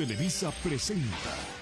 Televisa presenta